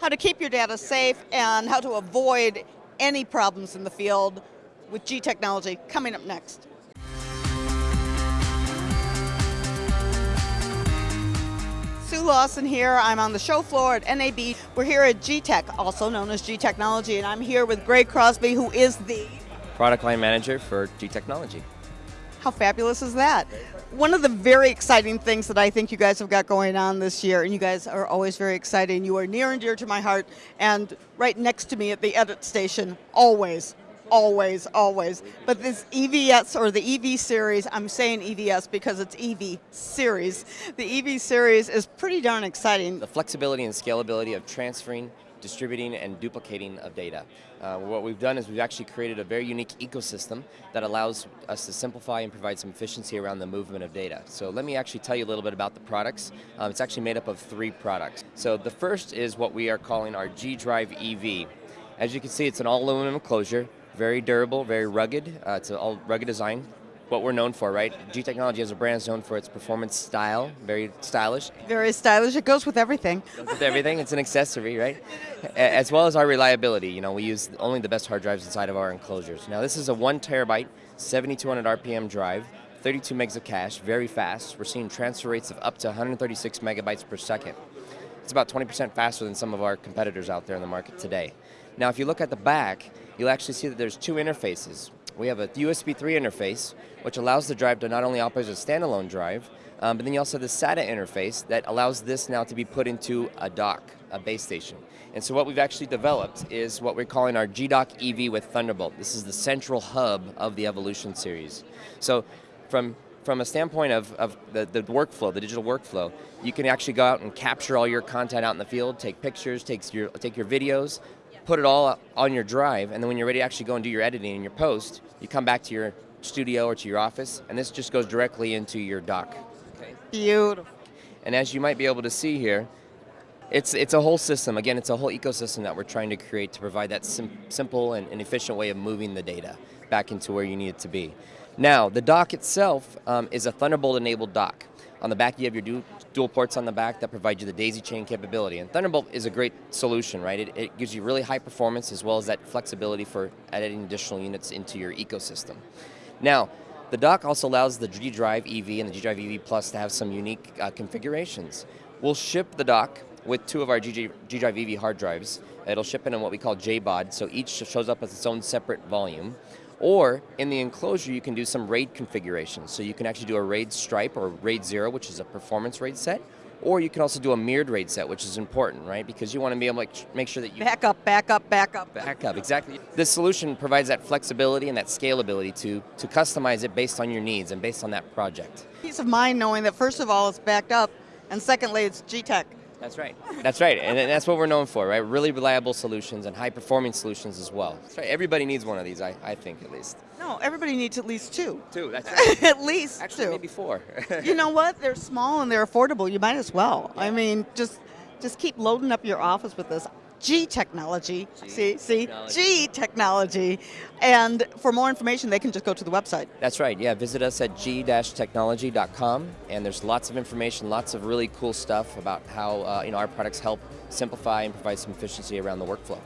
how to keep your data safe and how to avoid any problems in the field with G technology coming up next. Sue Lawson here. I'm on the show floor at NAB. We're here at G-Tech, also known as G Technology, and I'm here with Greg Crosby, who is the product line manager for G Technology. How fabulous is that? One of the very exciting things that I think you guys have got going on this year, and you guys are always very exciting, you are near and dear to my heart, and right next to me at the edit station, always, always, always. But this EVS or the EV series, I'm saying EVS because it's EV series. The EV series is pretty darn exciting. The flexibility and scalability of transferring distributing and duplicating of data. Uh, what we've done is we've actually created a very unique ecosystem that allows us to simplify and provide some efficiency around the movement of data. So let me actually tell you a little bit about the products. Um, it's actually made up of three products. So the first is what we are calling our G-Drive EV. As you can see, it's an all aluminum enclosure very durable, very rugged. Uh, it's an all rugged design. What we're known for, right? G Technology as a brand is known for its performance style, very stylish. Very stylish. It goes with everything. Goes with everything. It's an accessory, right? As well as our reliability. You know, we use only the best hard drives inside of our enclosures. Now, this is a one terabyte, 7,200 RPM drive. 32 megs of cache, very fast. We're seeing transfer rates of up to 136 megabytes per second. It's about 20% faster than some of our competitors out there in the market today. Now, if you look at the back, you'll actually see that there's two interfaces. We have a USB 3 interface, which allows the drive to not only operate as a standalone drive, um, but then you also have the SATA interface that allows this now to be put into a dock, a base station. And so what we've actually developed is what we're calling our G-Dock EV with Thunderbolt. This is the central hub of the Evolution series. So from from a standpoint of, of the, the workflow, the digital workflow, you can actually go out and capture all your content out in the field, take pictures, take your, take your videos, put it all on your drive, and then when you're ready to actually go and do your editing and your post, you come back to your studio or to your office, and this just goes directly into your dock. Okay. Beautiful. And as you might be able to see here, it's, it's a whole system. Again, it's a whole ecosystem that we're trying to create to provide that sim simple and, and, efficient way of moving the data back into where you need it to be. Now, the dock itself um, is a Thunderbolt-enabled dock. On the back, you have your dual ports on the back that provide you the daisy chain capability. And Thunderbolt is a great solution, right? It, it gives you really high performance as well as that flexibility for adding additional units into your ecosystem. Now, the dock also allows the G Drive EV and the G Drive EV Plus to have some unique uh, configurations. We'll ship the dock with two of our G, G Drive EV hard drives. It'll ship in on what we call JBOD, so each shows up as its own separate volume. Or in the enclosure, you can do some RAID configurations. So you can actually do a RAID stripe or RAID 0, which is a performance RAID set. Or you can also do a mirrored RAID set, which is important, right? Because you want to be able to make sure that you... Back up, back up, back up. Back up, exactly. This solution provides that flexibility and that scalability to, to customize it based on your needs and based on that project. Peace of mind knowing that first of all it's backed up, and secondly it's G-Tech. That's right. That's right, and that's what we're known for, right? Really reliable solutions and high-performing solutions as well. That's right. Everybody needs one of these, I, I think, at least. No, everybody needs at least two. Two, that's right. at least Actually, two. maybe four. you know what? They're small and they're affordable. You might as well. Yeah. I mean, just just keep loading up your office with this. G technology. G see, see, technology. G technology. And for more information, they can just go to the website. That's right. Yeah, visit us at g-technology.com, and there's lots of information, lots of really cool stuff about how uh, you know our products help simplify and provide some efficiency around the workflow.